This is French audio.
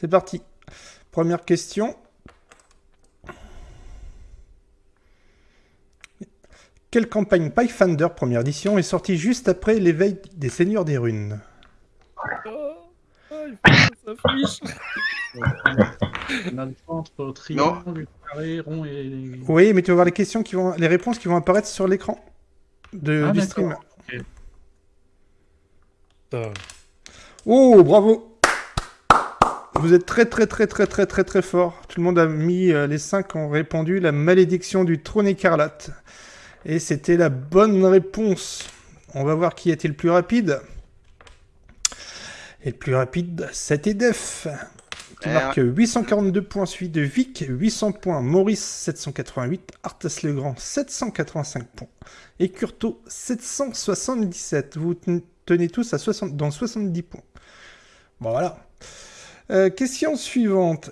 C'est parti. Première question. Quelle campagne Pathfinder première édition est sortie juste après l'éveil des Seigneurs des Runes? Oh, oh, il faut que triangle, carré, rond et... Oui, mais tu vas voir les questions qui vont, les réponses qui vont apparaître sur l'écran de Ah, du stream. Oh, bravo Vous êtes très très très très très très très fort. Tout le monde a mis, euh, les cinq ont répondu la malédiction du trône écarlate. Et c'était la bonne réponse. On va voir qui était le plus rapide. Et le plus rapide, c'était Def. Qui Eh, marque 842 points, suivi de Vic, 800 points, Maurice 788, Arthas Legrand 785 points, et Curto 777. Vous ten- tenez tous à 60, dans 70 points. Bon voilà. Euh, question suivante.